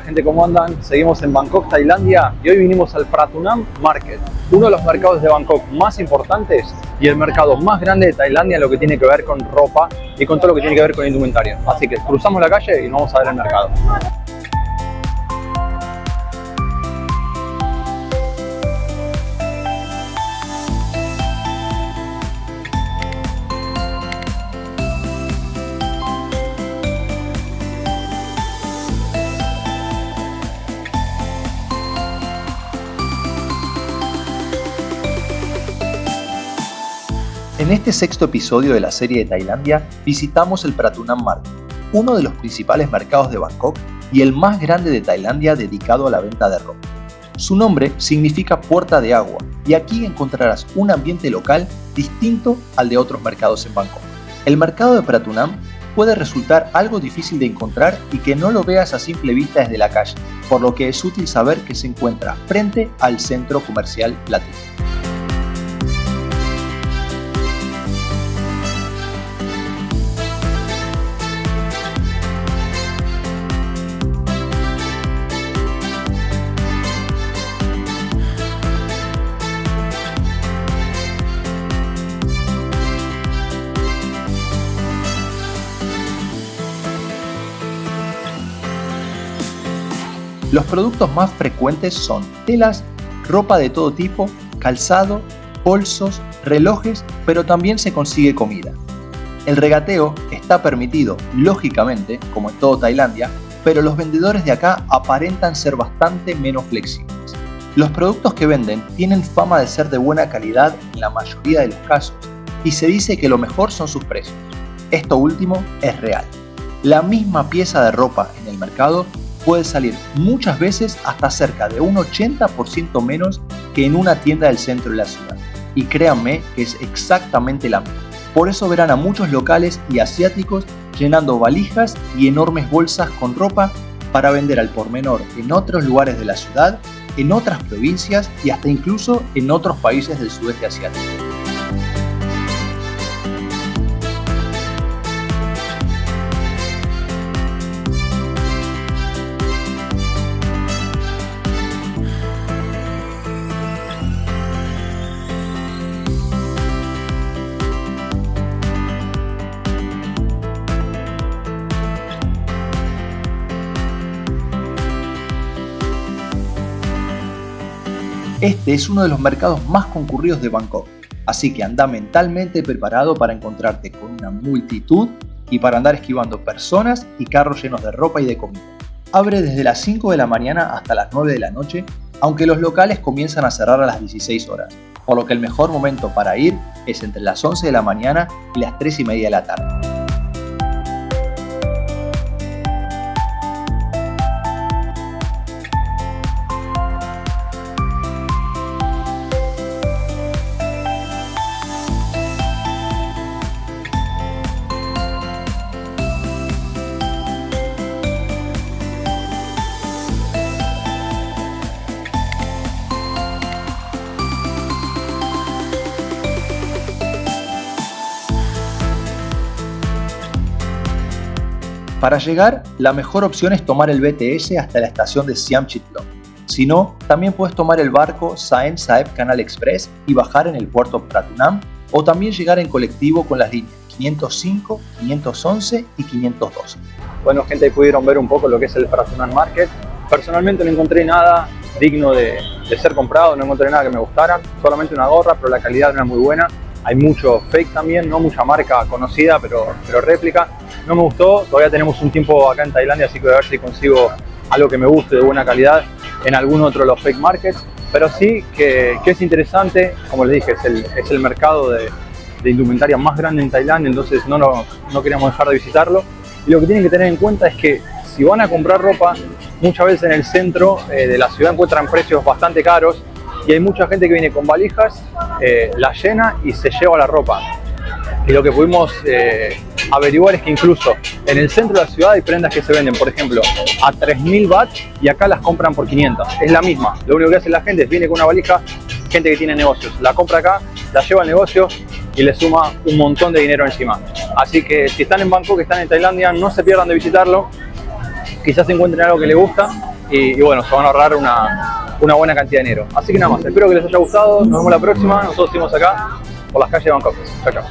gente? ¿Cómo andan? Seguimos en Bangkok, Tailandia y hoy vinimos al Pratunam Market, uno de los mercados de Bangkok más importantes y el mercado más grande de Tailandia en lo que tiene que ver con ropa y con todo lo que tiene que ver con indumentaria. Así que cruzamos la calle y nos vamos a ver el mercado. En este sexto episodio de la serie de Tailandia visitamos el Pratunam Market, uno de los principales mercados de Bangkok y el más grande de Tailandia dedicado a la venta de ropa. Su nombre significa puerta de agua y aquí encontrarás un ambiente local distinto al de otros mercados en Bangkok. El mercado de Pratunam puede resultar algo difícil de encontrar y que no lo veas a simple vista desde la calle, por lo que es útil saber que se encuentra frente al centro comercial latino. Los productos más frecuentes son telas, ropa de todo tipo, calzado, bolsos, relojes, pero también se consigue comida. El regateo está permitido, lógicamente, como en todo Tailandia, pero los vendedores de acá aparentan ser bastante menos flexibles. Los productos que venden tienen fama de ser de buena calidad en la mayoría de los casos y se dice que lo mejor son sus precios. Esto último es real. La misma pieza de ropa en el mercado puede salir muchas veces hasta cerca de un 80% menos que en una tienda del centro de la ciudad. Y créanme que es exactamente la misma. Por eso verán a muchos locales y asiáticos llenando valijas y enormes bolsas con ropa para vender al por menor en otros lugares de la ciudad, en otras provincias y hasta incluso en otros países del sudeste asiático. Este es uno de los mercados más concurridos de Bangkok, así que anda mentalmente preparado para encontrarte con una multitud y para andar esquivando personas y carros llenos de ropa y de comida. Abre desde las 5 de la mañana hasta las 9 de la noche, aunque los locales comienzan a cerrar a las 16 horas, por lo que el mejor momento para ir es entre las 11 de la mañana y las 3 y media de la tarde. Para llegar, la mejor opción es tomar el BTS hasta la estación de Siam Chitlong. Si no, también puedes tomar el barco Saen Saeb Canal Express y bajar en el puerto Pratunam, o también llegar en colectivo con las líneas 505, 511 y 512. Bueno gente, pudieron ver un poco lo que es el Pratunam Market. Personalmente no encontré nada digno de, de ser comprado, no encontré nada que me gustara, solamente una gorra, pero la calidad no era muy buena. Hay mucho fake también, no mucha marca conocida, pero, pero réplica. No me gustó, todavía tenemos un tiempo acá en Tailandia, así que voy a ver si consigo algo que me guste de buena calidad en algún otro de los fake markets. Pero sí que, es interesante, como les dije, es el, es el mercado de, indumentaria más grande en Tailandia, entonces no, no, no queríamos dejar de visitarlo. Y lo que tienen que tener en cuenta es que si van a comprar ropa, muchas veces en el centro eh, de la ciudad encuentran precios bastante caros y hay mucha gente que viene con valijas, eh, la llena y se lleva la ropa. Y lo que pudimos eh, averiguar es que incluso en el centro de la ciudad hay prendas que se venden, por ejemplo, a 3.000 baht y acá las compran por 500. Es la misma. Lo único que hace la gente es viene con una valija, gente que tiene negocios, la compra acá, la lleva al negocio y le suma un montón de dinero encima. Así que si están en Bangkok, están en Tailandia, no se pierdan de visitarlo. Quizás encuentren algo que les gusta y, bueno, se van a ahorrar una, una, buena cantidad de dinero. Así que nada más, espero que les haya gustado, nos vemos la próxima, nosotros seguimos acá por las calles de Bangkok. Chao, chao.